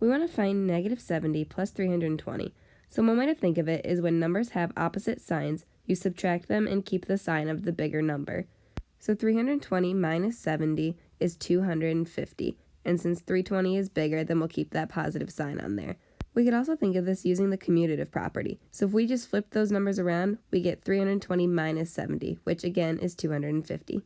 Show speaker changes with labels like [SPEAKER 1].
[SPEAKER 1] We want to find negative 70 plus 320. So one way to think of it is when numbers have opposite signs, you subtract them and keep the sign of the bigger number. So 320 minus 70 is 250. And since 320 is bigger, then we'll keep that positive sign on there. We could also think of this using the commutative property. So if we just flip those numbers around, we get 320 minus 70, which again is 250.